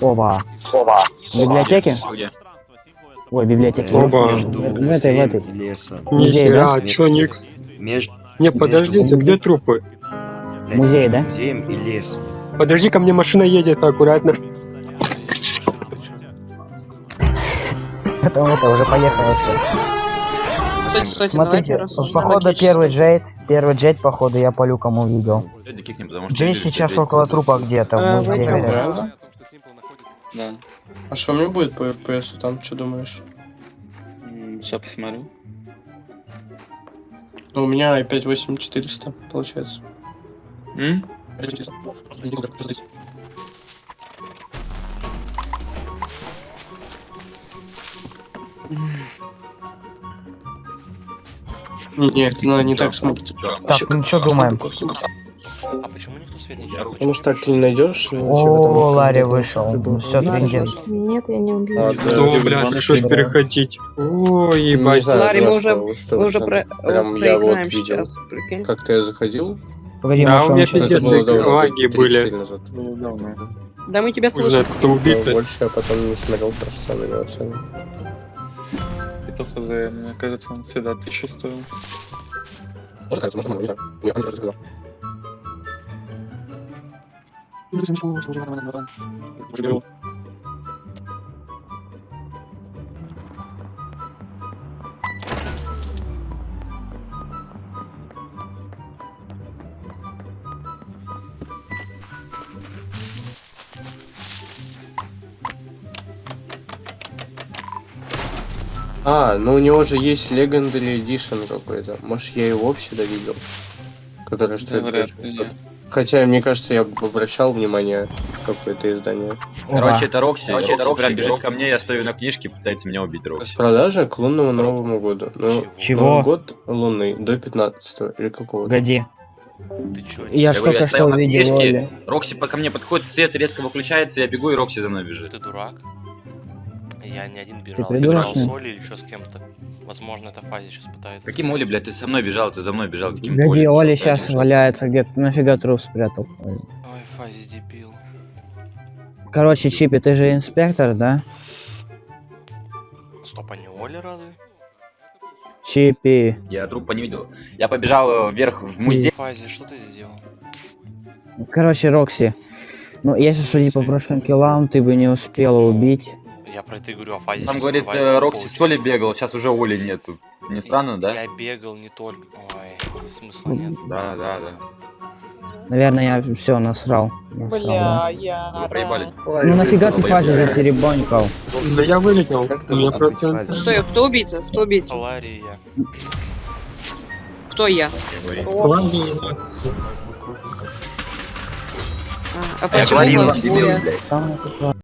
Оба. Оба. В библиотеке? Где? Ой, библиотеке. Оба. В этой, в этой. Музей, да? чё, Ник? Между Не, подождите, где трупы? Музей, да? музеем и лесом. Подожди, ко мне машина едет, аккуратно. Это, это уже поехало все. Стойте, стойте, Смотрите, походу первый джейд, первый джейд, походу, я по люкам увидел. Джей сейчас около трупа где-то. Да? А что мне будет по FPS там, что думаешь? Сейчас посмотрю. Ну, у меня i5 8400 получается. М? Нет, она не так смотрит. Так, ну что думаем? А почему никто свет не чарит? Потому что так ты не найдешь. О, Ларри вышел. Все, трендец. Нет, я не убью. А, Что, блядь, пришлось переходить. Ой, ебать. Ларри, мы уже, мы уже про, Прям я вот проиграем сейчас. Как-то я заходил. Погоди, Да, у меня пиздец. Это было давно, лаги были. 34 назад. Да мы тебя слышим. кто убит. Но больше я потом не смотрел просто на него цены. Это хз, мне кажется, он всегда тысячу стоил. Может, кажется, может, много, не знаю. Я не рассказал. А, ну у него же есть Legendary Edition какой-то. Может, я его всегда видел? Который стоит вряд больше ли. 500. Хотя, мне кажется, я бы обращал внимание какое-то издание. Короче, это Рокси. Короче, Рокси это Рокси, прям бежит Рокси. ко мне, я стою на книжке, пытается меня убить С Рокси. продажи к лунному Новому году. Ну, Чего? Новый год лунный до 15 или какого-то. Погоди. Ты чё? Я Я ж говорю, только я стоял что увидел. Рокси по- ко мне подходит, свет резко выключается, я бегу, и Рокси за мной бежит. Ты дурак? Я не один бежал. придурок, бежал что ли? с Олей или еще с кем-то. Возможно, это Фази сейчас пытается. Каким Оли, блядь, ты со мной бежал, ты за мной бежал, каким Олей? Оля Я сейчас бежал. валяется где-то. Нафига труп спрятал? Ой, Фази дебил. Короче, Чипи, ты же инспектор, да? Стоп, а не Оля разве? Чипи. Я трупа не видел. Я побежал э, вверх в музей. Фази, что ты сделал? Короче, Рокси. Ну, если судить по прошлым киллам, ты бы не успела убить. Я про это и говорю, а Фази Сам говорит, э, Рокси с Олей получилось. бегал, сейчас уже Оли нету. Не странно, да? Я бегал не только... Ой, смысла нет. Да, да, да. Наверное, я все насрал. Насрал, да. я... Вы проебали. Ну нафига ты фазе затеребонькал? Да я вылетел. Как ты У меня просто... Стой, кто убийца? Кто убийца? Ларри я. Кто я? А, а Я почему у вас